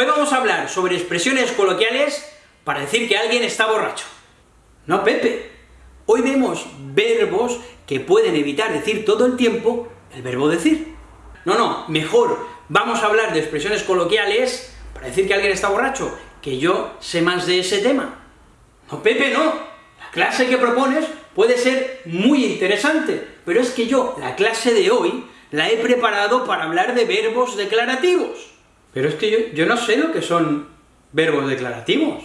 Hoy vamos a hablar sobre expresiones coloquiales para decir que alguien está borracho. No, Pepe. Hoy vemos verbos que pueden evitar decir todo el tiempo el verbo decir. No, no, mejor vamos a hablar de expresiones coloquiales para decir que alguien está borracho, que yo sé más de ese tema. No, Pepe, no. La clase que propones puede ser muy interesante, pero es que yo, la clase de hoy, la he preparado para hablar de verbos declarativos. Pero es que yo, yo no sé lo que son verbos declarativos.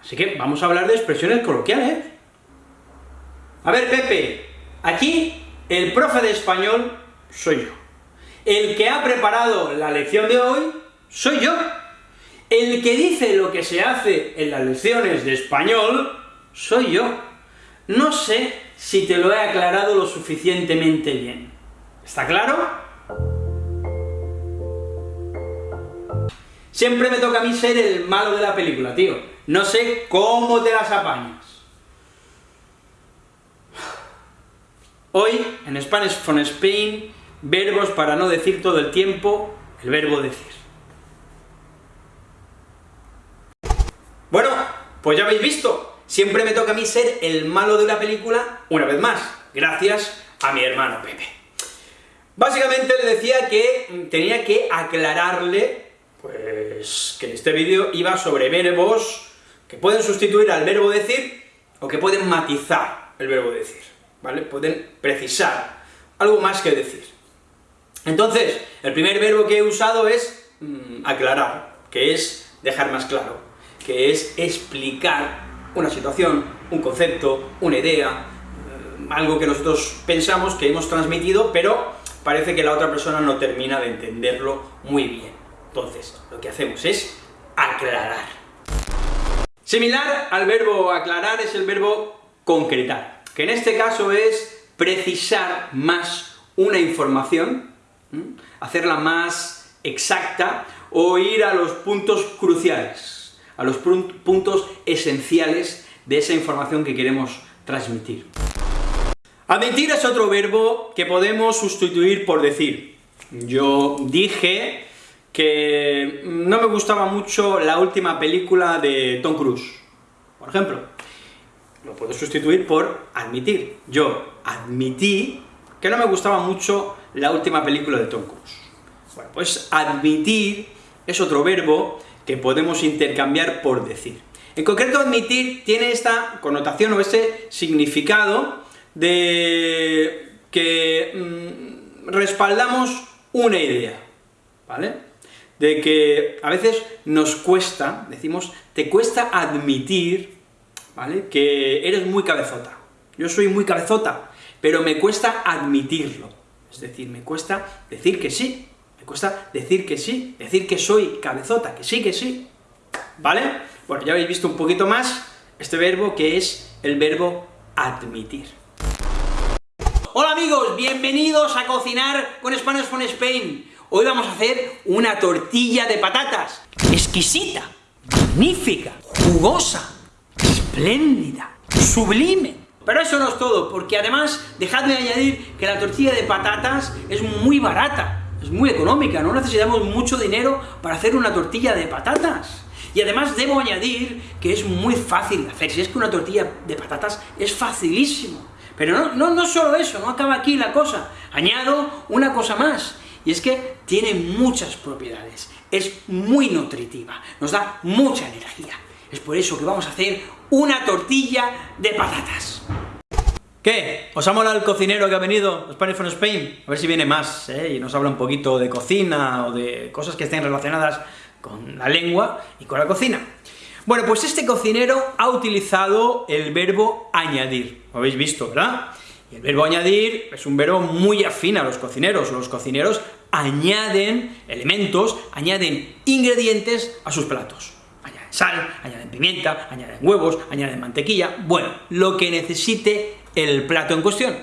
Así que vamos a hablar de expresiones coloquiales. A ver, Pepe, aquí el profe de español soy yo. El que ha preparado la lección de hoy soy yo. El que dice lo que se hace en las lecciones de español soy yo. No sé si te lo he aclarado lo suficientemente bien. ¿Está claro? Siempre me toca a mí ser el malo de la película, tío. No sé cómo te las apañas. Hoy, en Spanish from Spain, verbos para no decir todo el tiempo el verbo decir. Bueno, pues ya habéis visto, siempre me toca a mí ser el malo de la película, una vez más, gracias a mi hermano Pepe. Básicamente le decía que tenía que aclararle pues que este vídeo iba sobre verbos que pueden sustituir al verbo decir, o que pueden matizar el verbo decir, ¿vale? Pueden precisar algo más que decir. Entonces, el primer verbo que he usado es mm, aclarar, que es dejar más claro, que es explicar una situación, un concepto, una idea, eh, algo que nosotros pensamos que hemos transmitido, pero parece que la otra persona no termina de entenderlo muy bien. Entonces, lo que hacemos es aclarar. Similar al verbo aclarar es el verbo concretar, que en este caso es precisar más una información, hacerla más exacta, o ir a los puntos cruciales, a los puntos esenciales de esa información que queremos transmitir. Admitir es otro verbo que podemos sustituir por decir. Yo dije que no me gustaba mucho la última película de Tom Cruise, por ejemplo. Lo puedo sustituir por admitir. Yo admití que no me gustaba mucho la última película de Tom Cruise. Bueno, pues admitir es otro verbo que podemos intercambiar por decir. En concreto, admitir tiene esta connotación o ese significado de que mm, respaldamos una idea, ¿vale? De que a veces nos cuesta, decimos, te cuesta admitir, ¿vale?, que eres muy cabezota. Yo soy muy cabezota, pero me cuesta admitirlo. Es decir, me cuesta decir que sí, me cuesta decir que sí, decir que soy cabezota, que sí, que sí. ¿Vale? Bueno, ya habéis visto un poquito más este verbo que es el verbo admitir. Hola amigos, bienvenidos a Cocinar con Spanish from Spain. Hoy vamos a hacer una tortilla de patatas, exquisita, magnífica, jugosa, espléndida, sublime. Pero eso no es todo, porque además, dejadme añadir que la tortilla de patatas es muy barata, es muy económica, no necesitamos mucho dinero para hacer una tortilla de patatas. Y además debo añadir que es muy fácil de hacer, si es que una tortilla de patatas es facilísimo. Pero no, no, no solo eso, no acaba aquí la cosa, añado una cosa más, y es que tiene muchas propiedades, es muy nutritiva, nos da mucha energía. Es por eso que vamos a hacer una tortilla de patatas. ¿Qué? ¿Os ha molado el cocinero que ha venido, Spanish from Spain? A ver si viene más, ¿eh? y nos habla un poquito de cocina, o de cosas que estén relacionadas con la lengua y con la cocina. Bueno, pues este cocinero ha utilizado el verbo añadir, lo habéis visto, ¿verdad? Y el verbo añadir es un verbo muy afín a los cocineros. Los cocineros añaden elementos, añaden ingredientes a sus platos. Añaden sal, añaden pimienta, añaden huevos, añaden mantequilla, bueno, lo que necesite el plato en cuestión.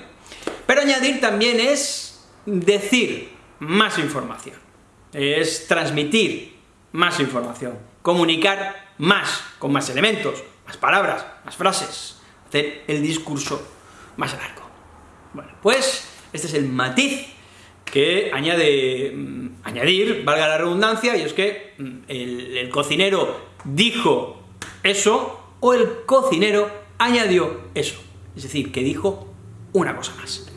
Pero añadir también es decir más información, es transmitir más información, comunicar más, con más elementos, más palabras, más frases, hacer el discurso más largo. Bueno, pues este es el matiz que añade, mm, añadir, valga la redundancia, y es que mm, el, cocinero dijo eso, o el cocinero añadió eso. Es decir, que dijo una cosa más.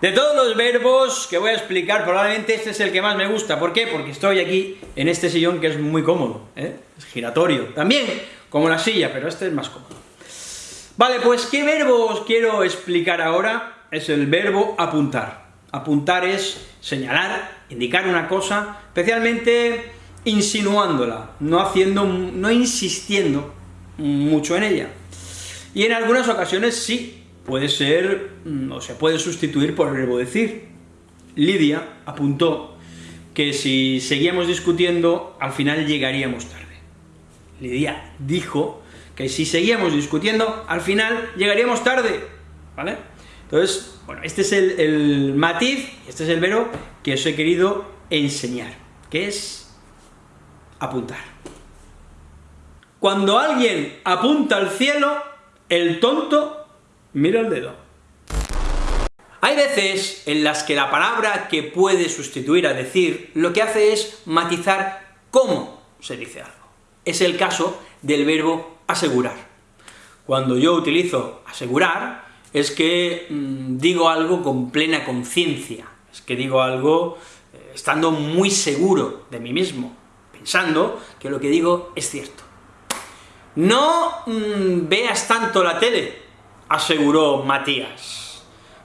De todos los verbos que voy a explicar, probablemente este es el que más me gusta. ¿Por qué? Porque estoy aquí en este sillón que es muy cómodo, ¿eh? es giratorio. También como la silla, pero este es más cómodo. Vale, pues ¿qué verbo os quiero explicar ahora? Es el verbo apuntar. Apuntar es señalar, indicar una cosa, especialmente insinuándola, no haciendo, no insistiendo mucho en ella. Y en algunas ocasiones sí, puede ser, mm, o se puede sustituir por el verbo decir. Lidia apuntó que si seguíamos discutiendo, al final llegaríamos tarde. Lidia dijo que si seguíamos discutiendo, al final llegaríamos tarde, ¿vale? Entonces, bueno, este es el, matiz, este es el verbo que os he querido enseñar, que es apuntar. Cuando alguien apunta al cielo, el tonto mira el dedo. Hay veces en las que la palabra que puede sustituir a decir, lo que hace es matizar cómo se dice algo. Es el caso del verbo asegurar. Cuando yo utilizo asegurar, es que mm, digo algo con plena conciencia, es que digo algo eh, estando muy seguro de mí mismo, pensando que lo que digo es cierto. No mm, veas tanto la tele, aseguró Matías,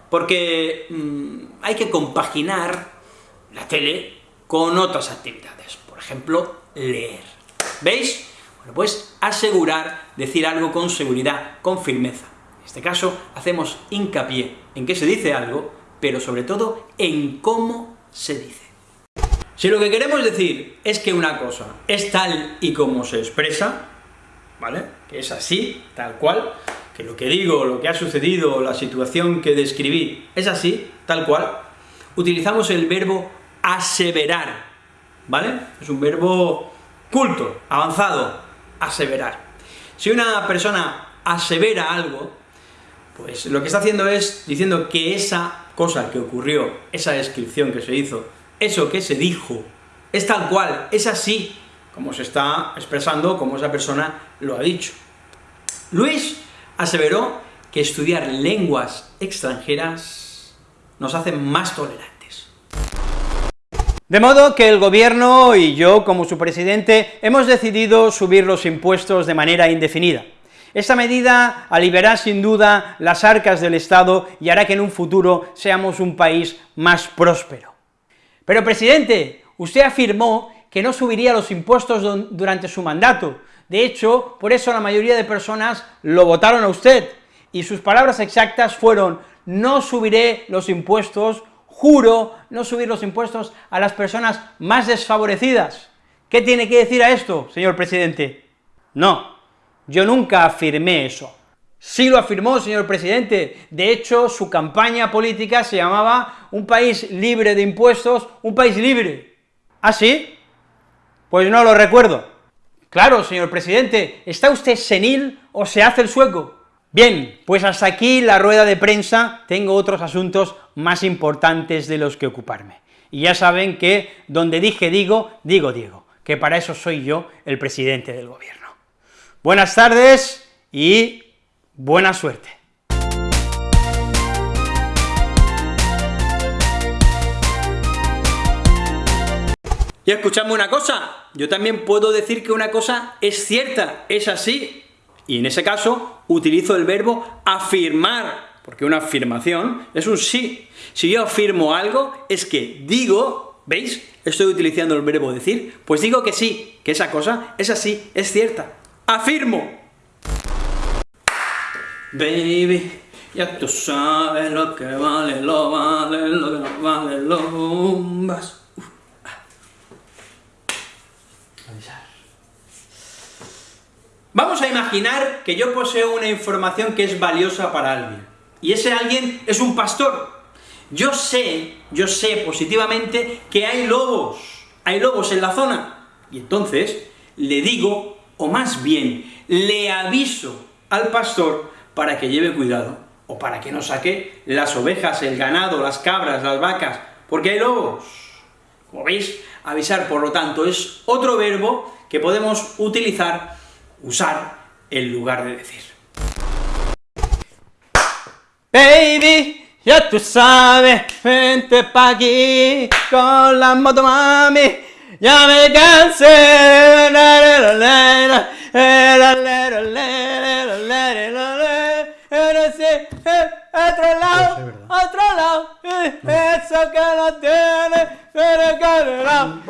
porque mm, hay que compaginar la tele con otras actividades, por ejemplo, leer. ¿Veis? Bueno, pues asegurar, decir algo con seguridad, con firmeza. En este caso, hacemos hincapié en que se dice algo, pero sobre todo en cómo se dice. Si lo que queremos decir es que una cosa es tal y como se expresa, ¿vale? Que es así, tal cual, que lo que digo, lo que ha sucedido, la situación que describí, es así, tal cual, utilizamos el verbo aseverar, ¿vale? Es un verbo culto, avanzado, aseverar. Si una persona asevera algo, pues lo que está haciendo es diciendo que esa cosa que ocurrió, esa descripción que se hizo, eso que se dijo, es tal cual, es así, como se está expresando, como esa persona lo ha dicho. Luis aseveró que estudiar lenguas extranjeras nos hace más tolerantes. De modo que el gobierno y yo, como su presidente, hemos decidido subir los impuestos de manera indefinida. Esta medida aliviará sin duda las arcas del Estado y hará que en un futuro seamos un país más próspero. Pero, presidente, usted afirmó que no subiría los impuestos durante su mandato, de hecho, por eso la mayoría de personas lo votaron a usted, y sus palabras exactas fueron, no subiré los impuestos, juro no subir los impuestos a las personas más desfavorecidas. ¿Qué tiene que decir a esto, señor presidente? No, yo nunca afirmé eso. Sí lo afirmó, señor presidente. De hecho, su campaña política se llamaba un país libre de impuestos, un país libre. ¿Ah, sí? Pues no lo recuerdo. Claro, señor presidente, ¿está usted senil o se hace el sueco? Bien, pues hasta aquí la rueda de prensa, tengo otros asuntos más importantes de los que ocuparme. Y ya saben que donde dije digo, digo digo, que para eso soy yo el presidente del gobierno. Buenas tardes y buena suerte. Y escuchadme una cosa, yo también puedo decir que una cosa es cierta, es así, y en ese caso utilizo el verbo afirmar, porque una afirmación es un sí. Si yo afirmo algo, es que digo, ¿veis? Estoy utilizando el verbo decir, pues digo que sí, que esa cosa es así, es cierta. ¡Afirmo! Baby, ya tú sabes lo que vale, lo vale, lo que no vale, lo bombas. Vamos a imaginar que yo poseo una información que es valiosa para alguien, y ese alguien es un pastor. Yo sé, yo sé positivamente que hay lobos, hay lobos en la zona, y entonces le digo o más bien, le aviso al pastor para que lleve cuidado, o para que no saque las ovejas, el ganado, las cabras, las vacas, porque hay lobos. Como veis, avisar, por lo tanto, es otro verbo que podemos utilizar, usar, en lugar de decir. Baby, ya tú sabes, vente pa' aquí con la moto mami, ya me cansé, otro lado, otro lado, eso que no tiene, pero que lado,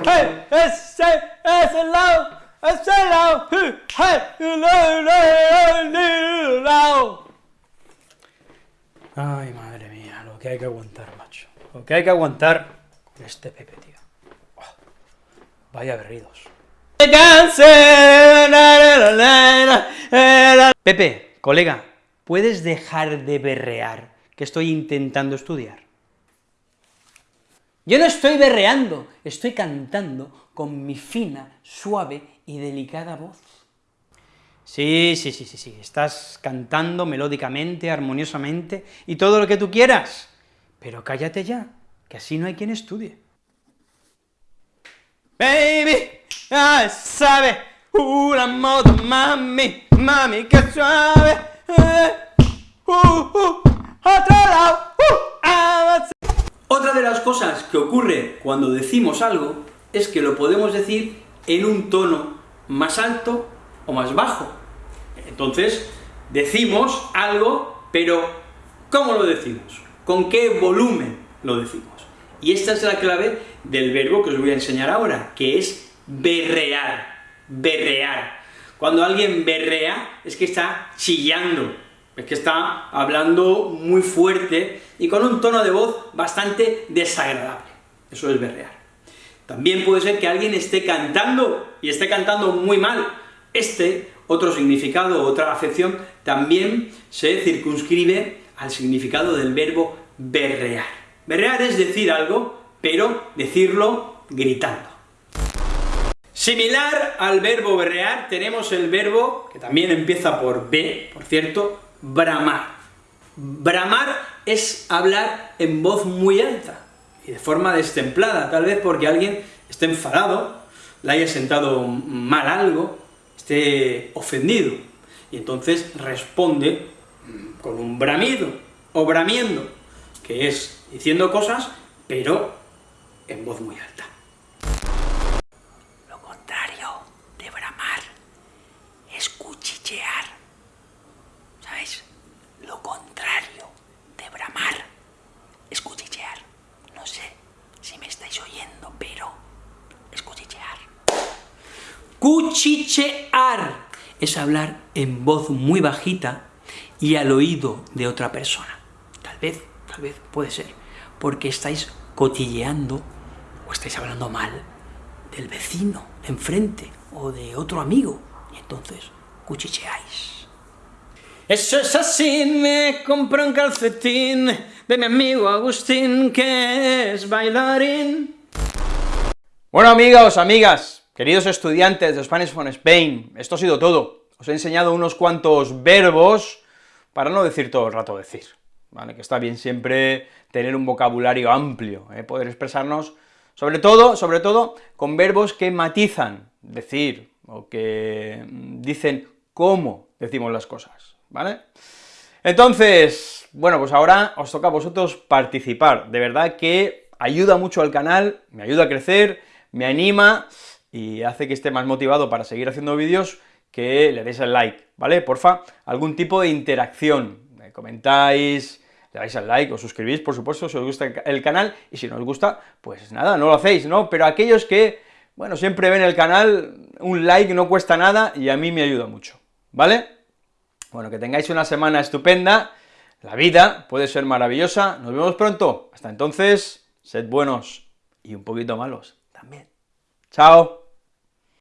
ese, ese lado, ese lado, lado. Ay, madre mía, lo que hay que aguantar, macho. Lo que hay que aguantar con este Pepe, tío. Oh, vaya berridos. Pepe, colega, ¿puedes dejar de berrear que estoy intentando estudiar? Yo no estoy berreando, estoy cantando con mi fina, suave y delicada voz. Sí, sí, sí, sí, sí, estás cantando melódicamente, armoniosamente, y todo lo que tú quieras, pero cállate ya, que así no hay quien estudie. Baby, ya sabe, una moto, mami, mami, que suave, Otra de las cosas que ocurre cuando decimos algo es que lo podemos decir en un tono más alto o más bajo. Entonces, decimos algo, pero ¿cómo lo decimos? ¿Con qué volumen lo decimos? Y esta es la clave del verbo que os voy a enseñar ahora, que es berrear, berrear. Cuando alguien berrea, es que está chillando, es que está hablando muy fuerte y con un tono de voz bastante desagradable. Eso es berrear. También puede ser que alguien esté cantando, y esté cantando muy mal. Este, otro significado, otra acepción, también se circunscribe al significado del verbo berrear. Berrear es decir algo, pero decirlo gritando. Similar al verbo berrear, tenemos el verbo, que también empieza por B, por cierto, bramar. Bramar es hablar en voz muy alta, y de forma destemplada, tal vez porque alguien esté enfadado, le haya sentado mal algo, esté ofendido, y entonces responde con un bramido, o bramiendo, que es diciendo cosas, pero en voz muy alta. Lo contrario de bramar es cuchichear. ¿Sabéis? Lo contrario de bramar es cuchichear. No sé si me estáis oyendo, pero es cuchichear. Cuchichear es hablar en voz muy bajita y al oído de otra persona. Tal vez, tal vez, puede ser, porque estáis cotilleando o estáis hablando mal del vecino enfrente o de otro amigo, y entonces cuchicheáis. Eso es así, me compré un calcetín de mi amigo Agustín, que es bailarín. Bueno, amigos, amigas, queridos estudiantes de Spanish from Spain, esto ha sido todo. Os he enseñado unos cuantos verbos, para no decir todo el rato decir, ¿vale? Que está bien siempre tener un vocabulario amplio, ¿eh? poder expresarnos, sobre todo, sobre todo, con verbos que matizan, decir, o que dicen cómo decimos las cosas, ¿vale? Entonces, bueno, pues ahora os toca a vosotros participar, de verdad que ayuda mucho al canal, me ayuda a crecer, me anima y hace que esté más motivado para seguir haciendo vídeos, que le deis el like, ¿vale? Porfa, algún tipo de interacción, me comentáis, le dais al like, os suscribís, por supuesto, si os gusta el canal, y si no os gusta, pues nada, no lo hacéis, ¿no? Pero aquellos que, bueno, siempre ven el canal, un like no cuesta nada y a mí me ayuda mucho, ¿vale? Bueno, que tengáis una semana estupenda, la vida puede ser maravillosa, nos vemos pronto, hasta entonces, sed buenos y un poquito malos también. Chao.